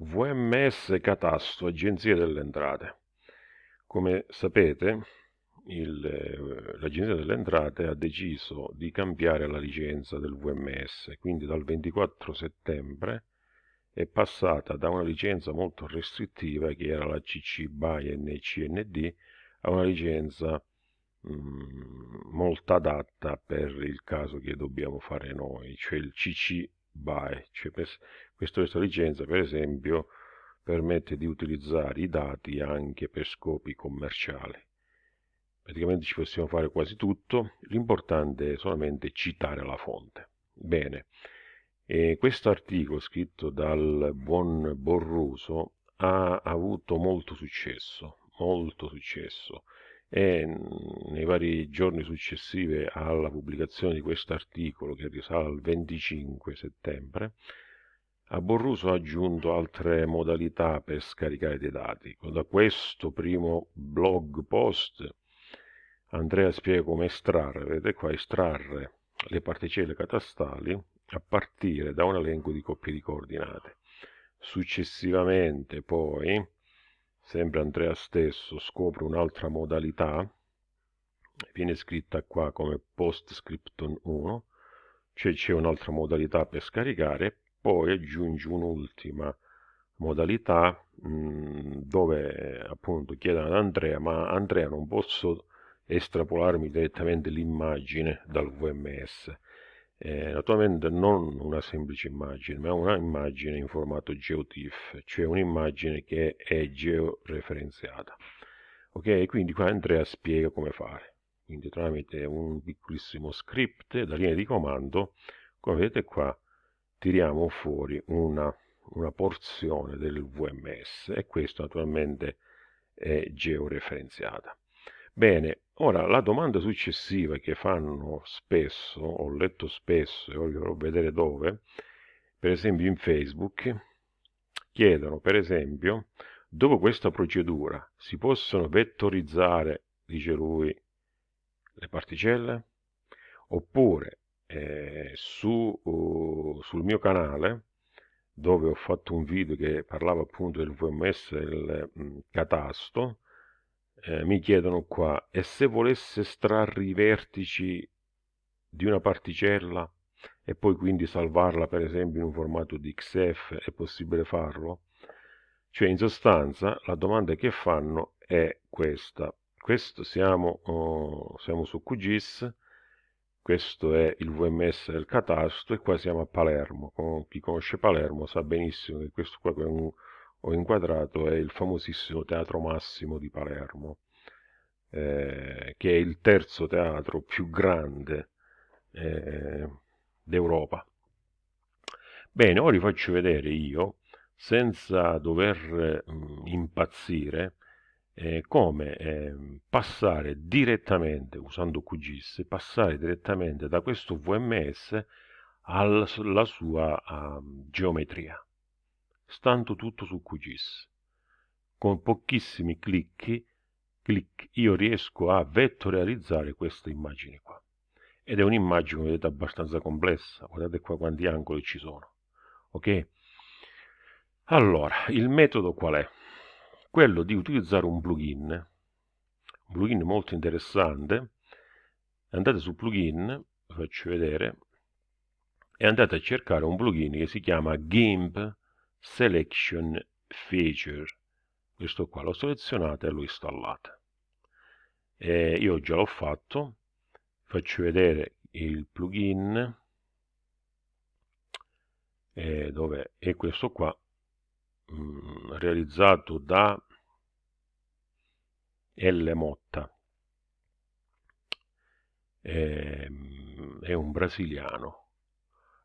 VMS Catasto, Agenzia delle Entrate. Come sapete, eh, l'Agenzia delle Entrate ha deciso di cambiare la licenza del VMS, quindi dal 24 settembre è passata da una licenza molto restrittiva che era la CC BY NCND a una licenza mm, molto adatta per il caso che dobbiamo fare noi, cioè il CC BY, cioè questa, questa licenza per esempio permette di utilizzare i dati anche per scopi commerciali. Praticamente ci possiamo fare quasi tutto, l'importante è solamente citare la fonte. Bene, questo articolo scritto dal buon Borruso ha avuto molto successo, molto successo e nei vari giorni successivi alla pubblicazione di questo articolo che risale al 25 settembre a Borruso ha aggiunto altre modalità per scaricare dei dati. Da questo primo blog post Andrea spiega come estrarre, vedete qua, estrarre le particelle catastali a partire da un elenco di coppie di coordinate. Successivamente poi, sempre Andrea stesso scopre un'altra modalità, viene scritta qua come PostScriptum 1, cioè c'è un'altra modalità per scaricare, poi aggiunge un'ultima modalità mh, mm, dove appunto chiede ad Andrea ma Andrea non posso estrapolarmi direttamente l'immagine dal VMS eh, naturalmente non una semplice immagine ma una immagine in formato GeoTIFF cioè un'immagine che è georeferenziata. Ok? Quindi qua Andrea spiega come fare. Quindi tramite un piccolissimo script da linea di comando come vedete qua tiriamo fuori una, una porzione del VMS e questo naturalmente è georeferenziata. Bene, ora la domanda successiva che fanno spesso, ho letto spesso e voglio vedere dove, per esempio in Facebook, chiedono per esempio, dopo questa procedura si possono vettorizzare, dice lui, le particelle? Oppure eh, su, uh, sul mio canale dove ho fatto un video che parlava appunto del VMS del mh, mm, catasto eh, mi chiedono qua e se volesse estrarre i vertici di una particella e poi quindi salvarla per esempio in un formato di XF è possibile farlo? Cioè in sostanza la domanda che fanno è questa. Questo siamo, oh, siamo su QGIS questo è il VMS del catasto e qua siamo a Palermo. chi conosce Palermo sa benissimo che questo qua che ho inquadrato è il famosissimo Teatro Massimo di Palermo, eh, che è il terzo teatro più grande eh, d'Europa. Bene, ora vi faccio vedere io, senza dover mh, mm, impazzire, eh, come eh, passare direttamente, usando QGIS, passare direttamente da questo VMS alla sua uh, geometria, stando tutto su QGIS. Con pochissimi clic, clic io riesco a vettorializzare questa immagine qua. Ed è un'immagine, vedete, abbastanza complessa. Guardate qua quanti angoli ci sono. Ok? Allora, il metodo qual è? Quello di utilizzare un plugin, un plugin molto interessante. Andate su plugin, vi faccio vedere, e andate a cercare un plugin che si chiama GIMP Selection Feature. Questo qua lo selezionate e lo installate. E io già l'ho fatto, faccio vedere il plugin dove è questo qua mm, realizzato da L. Motta. È, ehm, è un brasiliano.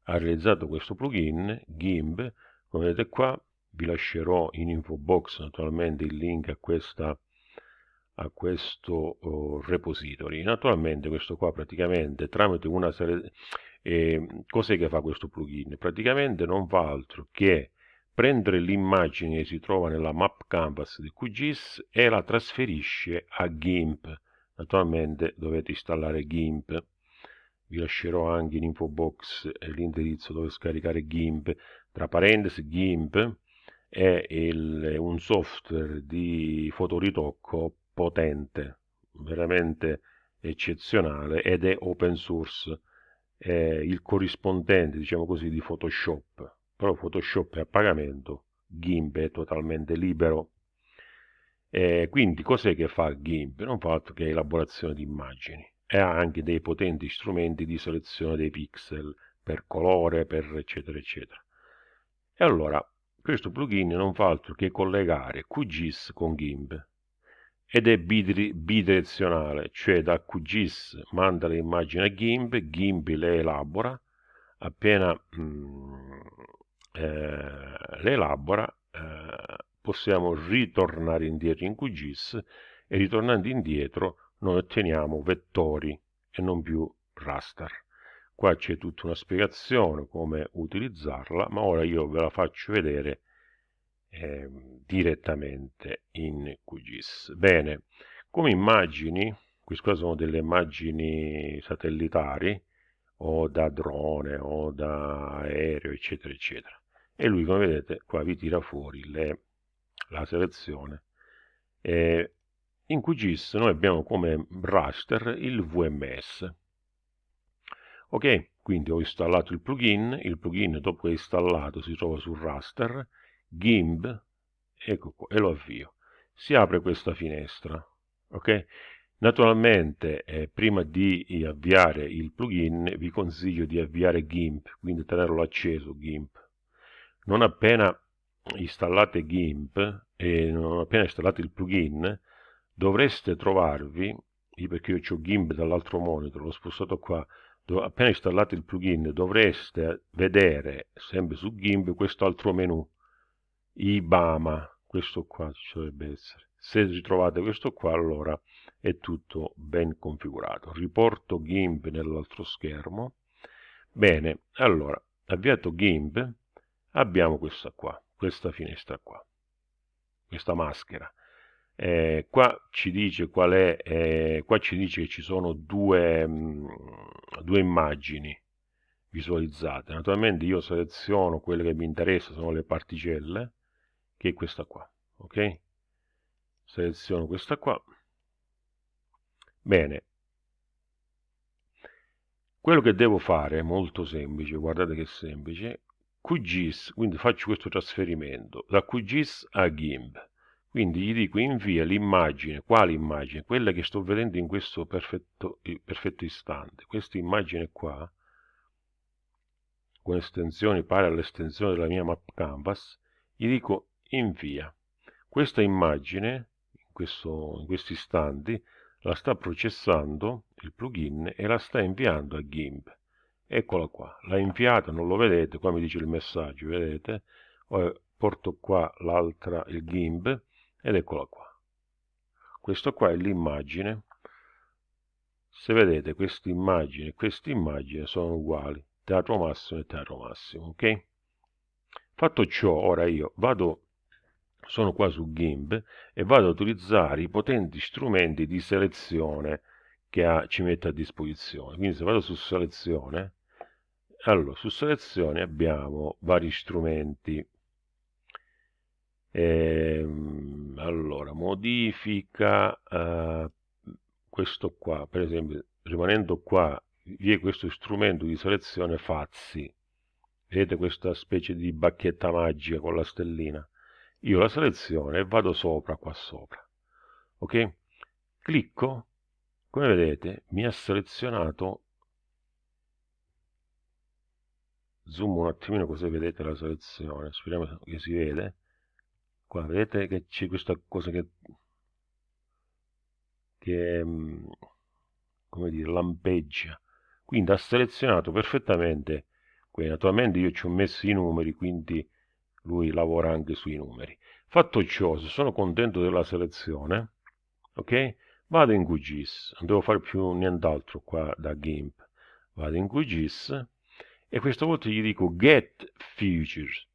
Ha realizzato questo plugin GIMP. Come vedete qua vi lascerò in info box naturalmente il link a questa a questo uh, repository. Naturalmente questo qua praticamente tramite una serie eh, cos'è che fa questo plugin? Praticamente non fa altro che prendere l'immagine che si trova nella map canvas di QGIS e la trasferisce a GIMP. Naturalmente dovete installare GIMP. Vi lascerò anche in info box l'indirizzo dove scaricare GIMP, tra parentesi GIMP è il, un software di fotoritocco potente, veramente eccezionale ed è open source, è il corrispondente, diciamo così, di Photoshop, però Photoshop è a pagamento, GIMP è totalmente libero. E quindi cos'è che fa GIMP? Non fa altro che elaborazione di immagini e ha anche dei potenti strumenti di selezione dei pixel per colore, per eccetera eccetera. E allora questo plugin non fa altro che collegare QGIS con GIMP ed è bidirezionale, cioè da QGIS manda le immagini a GIMP, GIMP le elabora, appena mm, eh, le elabora eh, possiamo ritornare indietro in QGIS e ritornando indietro noi otteniamo vettori e non più raster. Qua c'è tutta una spiegazione come utilizzarla, ma ora io ve la faccio vedere eh, direttamente in QGIS. Bene, come immagini, queste sono delle immagini satellitari o da drone o da aereo eccetera eccetera e lui come vedete qua vi tira fuori le, la selezione e in QGIS noi abbiamo come raster il VMS ok quindi ho installato il plugin il plugin dopo che è installato si trova sul raster GIMP, ecco qua, e lo avvio. Si apre questa finestra, ok? Naturalmente, eh, prima di avviare il plugin, vi consiglio di avviare GIMP, quindi tenerlo acceso GIMP. Non appena installate GIMP e non appena installate il plugin, dovreste trovarvi, perché io ho GIMP dall'altro monitor, l'ho spostato qua, appena installate il plugin dovreste vedere sempre su GIMP questo altro menu IBAMA, questo qua ci dovrebbe essere. Se ritrovate questo qua, allora è tutto ben configurato. Riporto GIMP nell'altro schermo. Bene, allora, avviato GIMP, abbiamo questa qua, questa finestra qua, questa maschera. Eh, qua ci dice qual è, eh, qua ci dice che ci sono due, mh, mm, due immagini visualizzate. Naturalmente io seleziono quelle che mi interessano, sono le particelle, che è questa qua ok seleziono questa qua bene quello che devo fare è molto semplice guardate che semplice QGIS quindi faccio questo trasferimento da QGIS a GIMP quindi gli dico invia l'immagine quale immagine quella che sto vedendo in questo perfetto, perfetto istante questa immagine qua con estensioni pari all'estensione della mia map canvas gli dico invia. Questa immagine, in, questo, in questi istanti, la sta processando il plugin e la sta inviando a GIMP. Eccola qua, l'ha inviata, non lo vedete, qua mi dice il messaggio, vedete? porto qua l'altra, il GIMP, ed eccola qua. Questo qua è l'immagine. Se vedete, questa immagine e questa immagine sono uguali, teatro massimo e teatro massimo, ok? Fatto ciò, ora io vado sono qua su GIMP e vado ad utilizzare i potenti strumenti di selezione che ha, ci mette a disposizione. Quindi se vado su selezione, allora su selezione abbiamo vari strumenti. Ehm, allora, modifica eh, questo qua, per esempio, rimanendo qua, vi è questo strumento di selezione Fazzi. Vedete questa specie di bacchetta magica con la stellina? io la seleziono e vado sopra qua sopra ok clicco come vedete mi ha selezionato zoom un attimino così vedete la selezione speriamo che si vede qua vedete che c'è questa cosa che che mm, come dire lampeggia quindi ha selezionato perfettamente qui naturalmente io ci ho messo i numeri quindi lui lavora anche sui numeri. Fatto ciò, se sono contento della selezione, ok? Vado in QGIS, non devo fare più nient'altro qua da GIMP. Vado in QGIS e questa volta gli dico get features,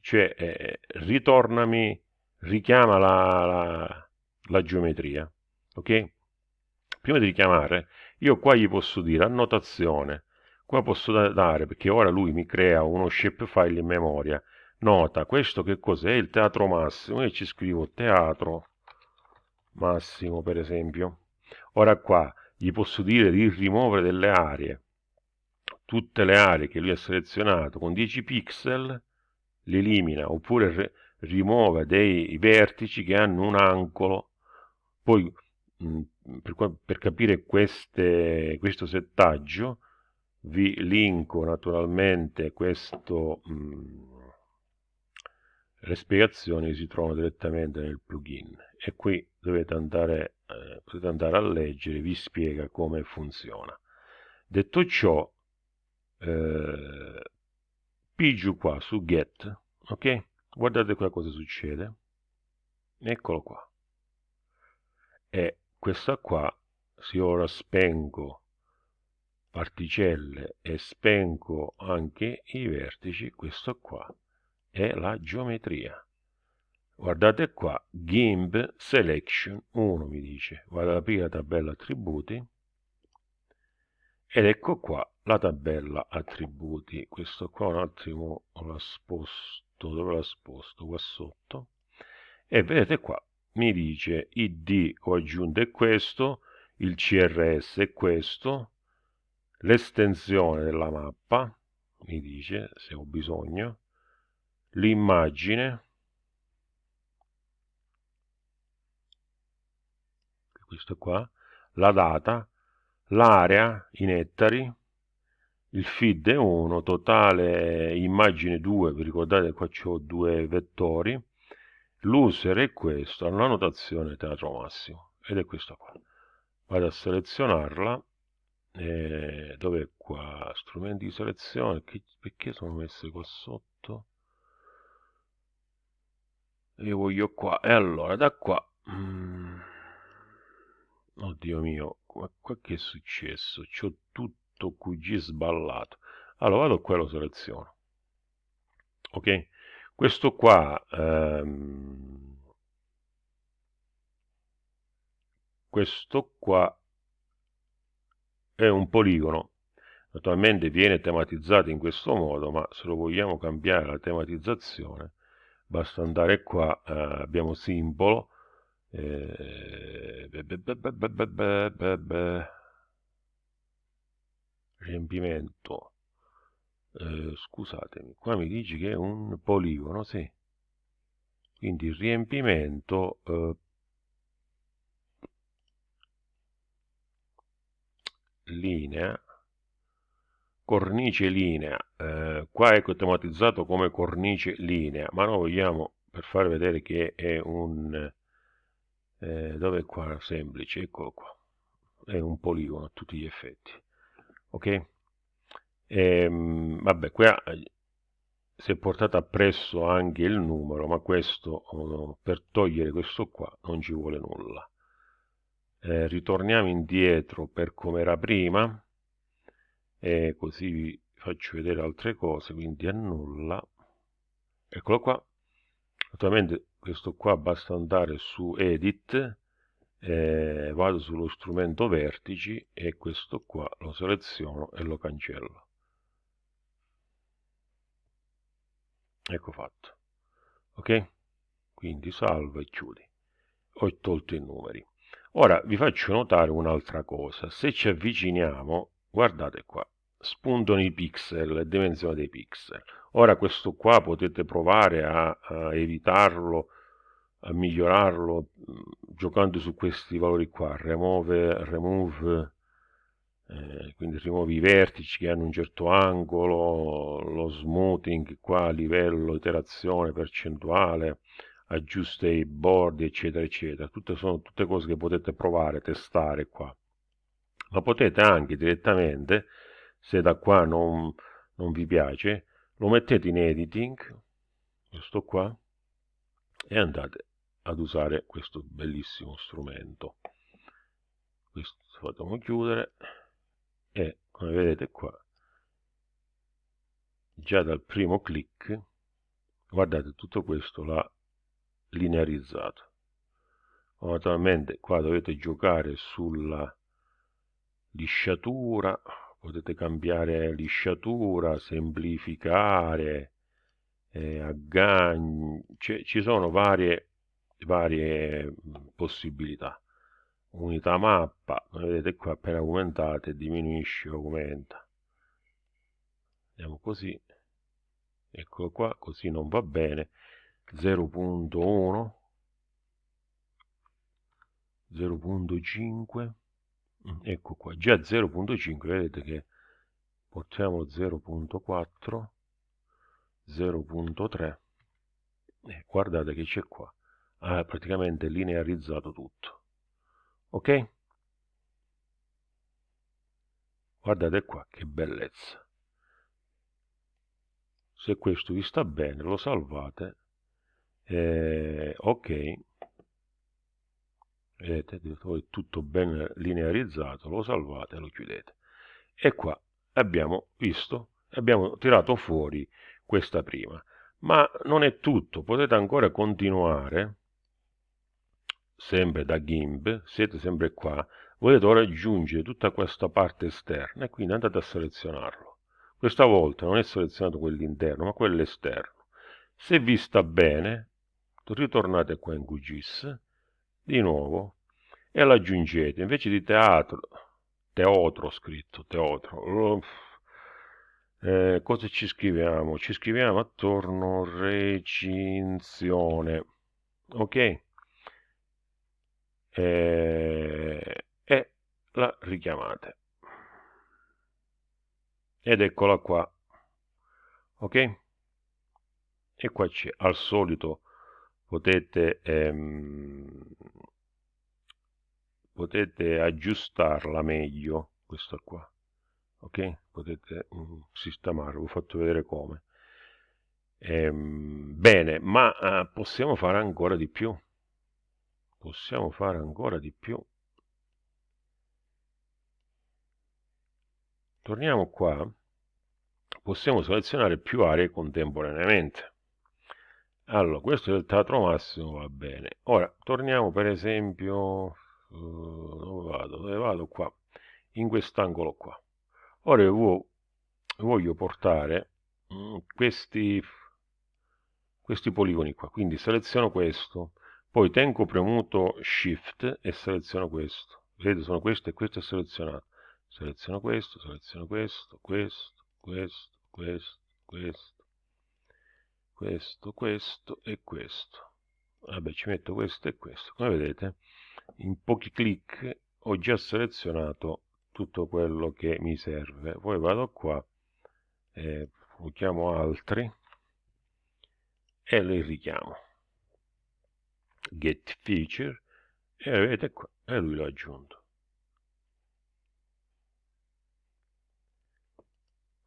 cioè eh, ritornami, richiama la, la, la geometria, ok? Prima di richiamare, io qua gli posso dire annotazione, qua posso dare, perché ora lui mi crea uno shapefile in memoria, nota questo che cos'è? Il teatro massimo e ci scrivo teatro massimo per esempio. Ora qua gli posso dire di rimuovere delle aree tutte le aree che lui ha selezionato con 10 pixel le elimina oppure rimuove dei vertici che hanno un angolo poi mh, per, per, capire queste, questo settaggio vi linko naturalmente questo mh, le spiegazioni si trovano direttamente nel plugin e qui dovete andare, eh, potete andare a leggere, vi spiega come funziona. Detto ciò, eh, pigio qua su get, ok? Guardate qua cosa succede. Eccolo qua. E questa qua, se ora spengo particelle e spengo anche i vertici, questo qua è la geometria. Guardate qua, GIMB Selection 1 mi dice, vado ad aprire la tabella attributi ed ecco qua la tabella attributi. Questo qua un attimo la sposto, dove la sposto? Qua sotto. E vedete qua, mi dice id ho aggiunto è questo, il CRS è questo, l'estensione della mappa, mi dice se ho bisogno, l'immagine questo qua la data l'area in ettari il feed è 1 totale immagine 2 vi ricordate qua ho due vettori. L'user è questo la notazione teatro massimo ed è questo qua. Vado a selezionarla eh, dove qua? Strumenti di selezione che, perché sono messe qua sotto? Io voglio qua e allora da qua mm, oddio mio qua, qua che è successo? C'ho tutto QG sballato. Allora vado qua e lo seleziono. Ok? Questo qua ehm, questo qua è un poligono. Naturalmente viene tematizzato in questo modo ma se lo vogliamo cambiare la tematizzazione basta andare qua eh, abbiamo simbolo eh, riempimento. Eh, scusatemi qua mi dici che è un poligono sì. Quindi riempimento eh, linea cornice linea eh, qua è tematizzato come cornice linea ma noi vogliamo per far vedere che è un eh, dove qua? Semplice eccolo qua. È un poligono a tutti gli effetti ok? Ehm, vabbè qua si è portato appresso anche il numero ma questo oh, per togliere questo qua non ci vuole nulla. Eh, ritorniamo indietro per come era prima e così vi faccio vedere altre cose quindi annulla eccolo qua. Naturalmente questo qua basta andare su edit eh, vado sullo strumento vertici e questo qua lo seleziono e lo cancello. Ecco fatto. Ok? Quindi salva e chiudi. Ho tolto i numeri. Ora vi faccio notare un'altra cosa. Se ci avviciniamo guardate qua spuntano i pixel le dimensioni dei pixel. Ora questo qua potete provare a, a evitarlo a migliorarlo giocando su questi valori qua remove remove eh, quindi rimuovi i vertici che hanno un certo angolo lo smoothing qua livello iterazione percentuale aggiusta i bordi eccetera eccetera. Tutte sono tutte cose che potete provare testare qua. Ma potete anche direttamente se da qua non, non vi piace lo mettete in editing questo qua e andate ad usare questo bellissimo strumento. Questo facciamo chiudere e come vedete qua già dal primo clic guardate tutto questo l'ha linearizzato. Naturalmente qua dovete giocare sulla lisciatura potete cambiare lisciatura semplificare eh, agganci, ci sono varie, varie possibilità. Unità mappa, vedete qua appena aumentate diminuisce, aumenta. Andiamo così, eccolo qua, così non va bene. 0.1 0.5 ecco qua già 0.5 vedete che portiamo 0.4 0.3 eh, guardate che c'è qua ha praticamente linearizzato tutto. Ok? Guardate qua che bellezza. Se questo vi sta bene lo salvate eh, ok. Vedete è tutto ben linearizzato lo salvate e lo chiudete. E qua abbiamo visto abbiamo tirato fuori questa prima. Ma non è tutto potete ancora continuare sempre da GIMP siete sempre qua volete ora aggiungere tutta questa parte esterna e quindi andate a selezionarlo. Questa volta non è selezionato quell'interno ma quello esterno. Se vi sta bene ritornate qua in QGIS di nuovo e lo aggiungete. Invece di teatro teatro scritto teatro eh, cosa ci scriviamo? Ci scriviamo attorno recinzione ok eh, e la richiamate. Ed eccola qua. Ok? E qua c'è al solito potete ehm, potete aggiustarla meglio questa qua. Ok? Potete um, sistemarla ho fatto vedere come. Ehm, bene ma eh, possiamo fare ancora di più possiamo fare ancora di più. Torniamo qua. Possiamo selezionare più aree contemporaneamente. Allora questo è il teatro massimo va bene. Ora torniamo per esempio uh, dove vado? Dove vado? Qua in quest'angolo qua. Ora io voglio portare mm, questi questi poligoni qua. Quindi seleziono questo poi tengo premuto shift e seleziono questo vedete sono questo e questo è selezionato seleziono questo seleziono questo questo questo questo questo questo, questo e questo. Vabbè, ci metto questo e questo. Come vedete, in pochi clic ho già selezionato tutto quello che mi serve. Poi vado qua, eh, chiamo altri e li richiamo. Get feature e vedete qua, e lui l'ha aggiunto.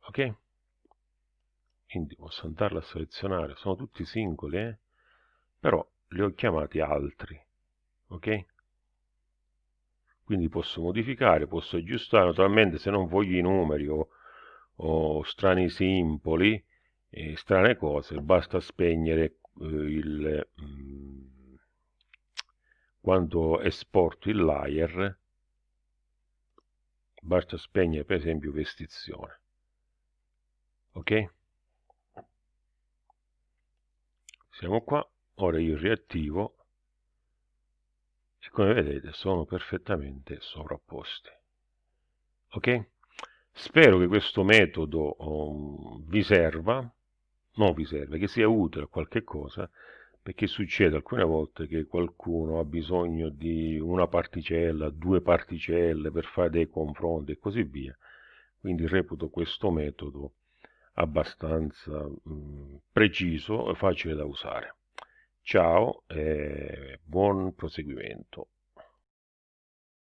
Ok? quindi posso andarla a selezionare sono tutti singoli eh? però li ho chiamati altri ok quindi posso modificare posso aggiustare naturalmente se non voglio i numeri o, o strani simboli e strane cose basta spegnere eh, il mm, quando esporto il layer basta spegnere per esempio vestizione. Ok? Siamo qua ora io riattivo. E come vedete sono perfettamente sovrapposti. Ok? Spero che questo metodo um, vi serva non vi serve che sia utile a qualche cosa perché succede alcune volte che qualcuno ha bisogno di una particella, due particelle per fare dei confronti e così via. Quindi reputo questo metodo abbastanza mh, preciso e facile da usare. Ciao e buon proseguimento.